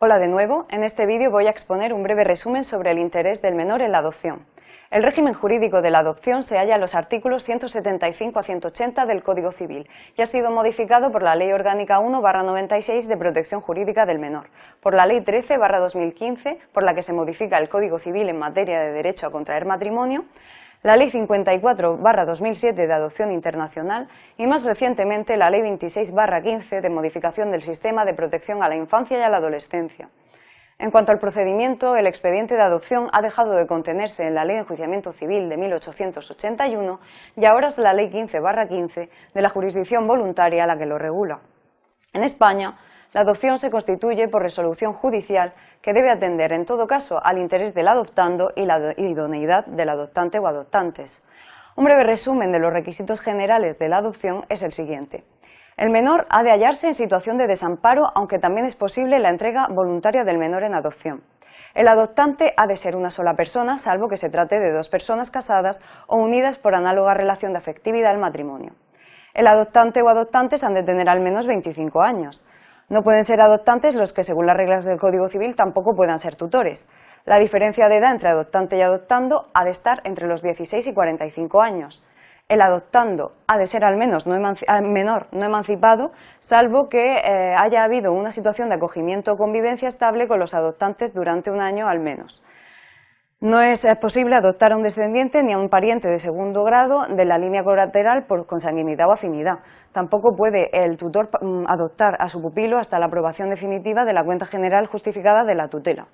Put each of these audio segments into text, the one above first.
Hola de nuevo, en este vídeo voy a exponer un breve resumen sobre el interés del menor en la adopción. El régimen jurídico de la adopción se halla en los artículos 175 a 180 del Código Civil y ha sido modificado por la Ley Orgánica 1-96 de Protección Jurídica del Menor, por la Ley 13-2015, por la que se modifica el Código Civil en materia de derecho a contraer matrimonio, la Ley 54-2007 de Adopción Internacional y más recientemente la Ley 26-15 de modificación del Sistema de Protección a la Infancia y a la Adolescencia. En cuanto al procedimiento, el expediente de adopción ha dejado de contenerse en la Ley de Enjuiciamiento Civil de 1881 y ahora es la Ley 15-15 de la jurisdicción voluntaria la que lo regula. En España, la adopción se constituye por resolución judicial que debe atender en todo caso al interés del adoptando y la idoneidad del adoptante o adoptantes. Un breve resumen de los requisitos generales de la adopción es el siguiente. El menor ha de hallarse en situación de desamparo, aunque también es posible la entrega voluntaria del menor en adopción. El adoptante ha de ser una sola persona, salvo que se trate de dos personas casadas o unidas por análoga relación de afectividad al matrimonio. El adoptante o adoptantes han de tener al menos 25 años. No pueden ser adoptantes los que, según las reglas del Código Civil, tampoco puedan ser tutores. La diferencia de edad entre adoptante y adoptando ha de estar entre los 16 y 45 años. El adoptando ha de ser al menos no menor no emancipado, salvo que eh, haya habido una situación de acogimiento o convivencia estable con los adoptantes durante un año al menos. No es posible adoptar a un descendiente ni a un pariente de segundo grado de la línea colateral por consanguinidad o afinidad. Tampoco puede el tutor mm, adoptar a su pupilo hasta la aprobación definitiva de la cuenta general justificada de la tutela.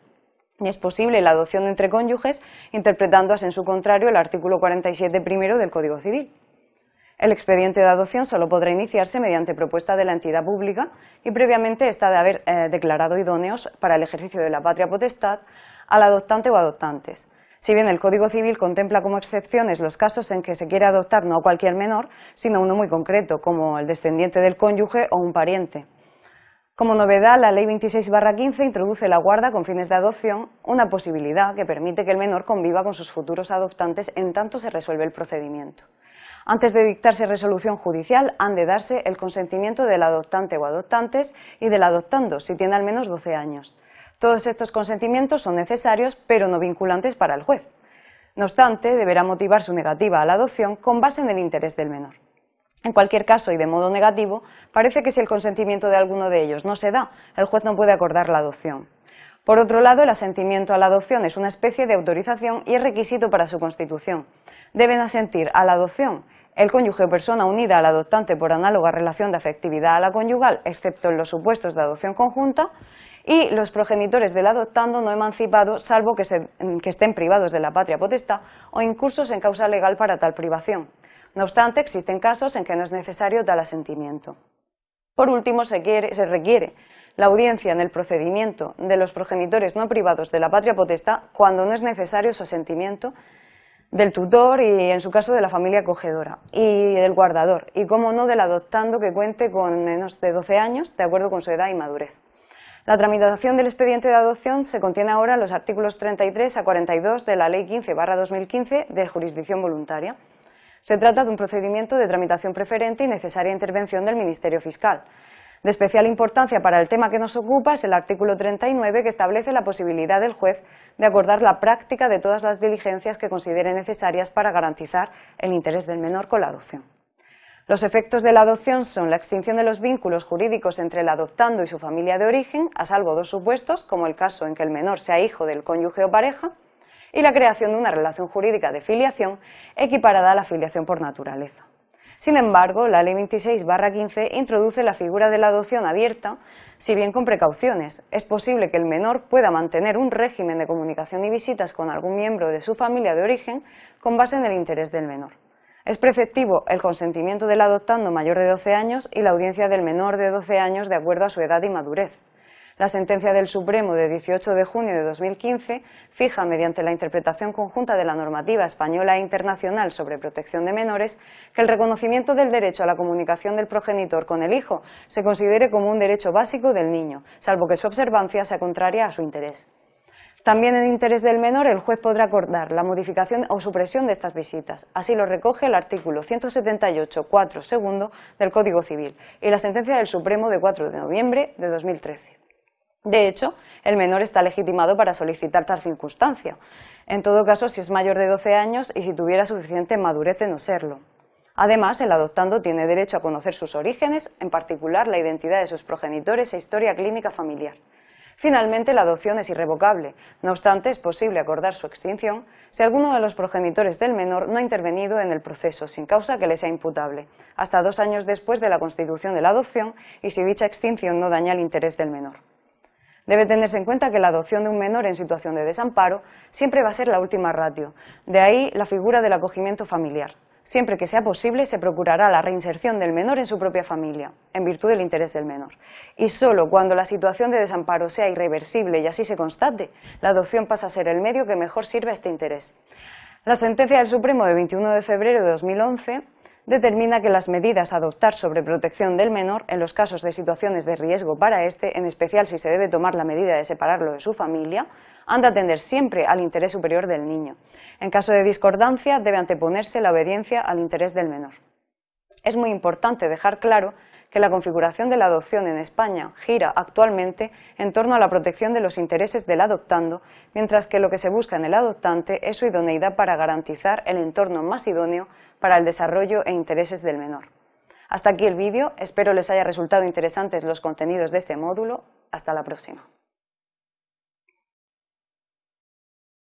Ni es posible la adopción entre cónyuges interpretando en su contrario el artículo 47 primero del Código Civil. El expediente de adopción solo podrá iniciarse mediante propuesta de la entidad pública y previamente está de haber eh, declarado idóneos para el ejercicio de la patria potestad al adoptante o adoptantes. Si bien el Código Civil contempla como excepciones los casos en que se quiere adoptar no a cualquier menor, sino uno muy concreto, como el descendiente del cónyuge o un pariente. Como novedad, la Ley 26-15 introduce la guarda con fines de adopción, una posibilidad que permite que el menor conviva con sus futuros adoptantes en tanto se resuelve el procedimiento. Antes de dictarse resolución judicial, han de darse el consentimiento del adoptante o adoptantes y del adoptando, si tiene al menos 12 años. Todos estos consentimientos son necesarios, pero no vinculantes para el juez. No obstante, deberá motivar su negativa a la adopción con base en el interés del menor. En cualquier caso, y de modo negativo, parece que si el consentimiento de alguno de ellos no se da, el juez no puede acordar la adopción. Por otro lado, el asentimiento a la adopción es una especie de autorización y es requisito para su constitución. Deben asentir a la adopción el cónyuge o persona unida al adoptante por análoga relación de afectividad a la conyugal, excepto en los supuestos de adopción conjunta, y los progenitores del adoptando no emancipado, salvo que, estén privados de la patria potestad o incursos en causa legal para tal privación. No obstante, existen casos en que no es necesario tal asentimiento. Por último, se, se requiere la audiencia en el procedimiento de los progenitores no privados de la patria potestad cuando no es necesario su asentimiento del tutor y, en su caso, de la familia acogedora y del guardador, y como no del adoptando que cuente con menos de 12 años, de acuerdo con su edad y madurez. La tramitación del expediente de adopción se contiene ahora en los artículos 33 a 42 de la Ley 15-2015 de jurisdicción voluntaria. Se trata de un procedimiento de tramitación preferente y necesaria intervención del Ministerio Fiscal. De especial importancia para el tema que nos ocupa es el artículo 39 que establece la posibilidad del juez de acordar la práctica de todas las diligencias que considere necesarias para garantizar el interés del menor con la adopción. Los efectos de la adopción son la extinción de los vínculos jurídicos entre el adoptando y su familia de origen, a salvo dos supuestos, como el caso en que el menor sea hijo del cónyuge o pareja, y la creación de una relación jurídica de filiación equiparada a la filiación por naturaleza. Sin embargo, la Ley 26-15 introduce la figura de la adopción abierta, si bien con precauciones. Es posible que el menor pueda mantener un régimen de comunicación y visitas con algún miembro de su familia de origen con base en el interés del menor. Es preceptivo el consentimiento del adoptando mayor de 12 años y la audiencia del menor de 12 años de acuerdo a su edad y madurez. La sentencia del Supremo de 18 de junio de 2015 fija, mediante la interpretación conjunta de la normativa española e internacional sobre protección de menores, que el reconocimiento del derecho a la comunicación del progenitor con el hijo se considere como un derecho básico del niño, salvo que su observancia sea contraria a su interés. También en interés del menor el juez podrá acordar la modificación o supresión de estas visitas. Así lo recoge el artículo 178.4 segundo del Código Civil y la sentencia del Supremo de 4 de noviembre de 2013. De hecho, el menor está legitimado para solicitar tal circunstancia, en todo caso si es mayor de 12 años y si tuviera suficiente madurez de no serlo. Además, el adoptando tiene derecho a conocer sus orígenes, en particular la identidad de sus progenitores e historia clínica familiar. Finalmente, la adopción es irrevocable, no obstante es posible acordar su extinción si alguno de los progenitores del menor no ha intervenido en el proceso sin causa que le sea imputable, hasta dos años después de la constitución de la adopción y si dicha extinción no daña el interés del menor. Debe tenerse en cuenta que la adopción de un menor en situación de desamparo siempre va a ser la última ratio, de ahí la figura del acogimiento familiar. Siempre que sea posible, se procurará la reinserción del menor en su propia familia, en virtud del interés del menor. Y solo cuando la situación de desamparo sea irreversible y así se constate, la adopción pasa a ser el medio que mejor sirve a este interés. La sentencia del Supremo de 21 de febrero de 2011 determina que las medidas a adoptar sobre protección del menor en los casos de situaciones de riesgo para éste, en especial si se debe tomar la medida de separarlo de su familia, han de atender siempre al interés superior del niño. En caso de discordancia, debe anteponerse la obediencia al interés del menor. Es muy importante dejar claro que la configuración de la adopción en España gira actualmente en torno a la protección de los intereses del adoptando, mientras que lo que se busca en el adoptante es su idoneidad para garantizar el entorno más idóneo para el desarrollo e intereses del menor. Hasta aquí el vídeo, espero les haya resultado interesantes los contenidos de este módulo. Hasta la próxima.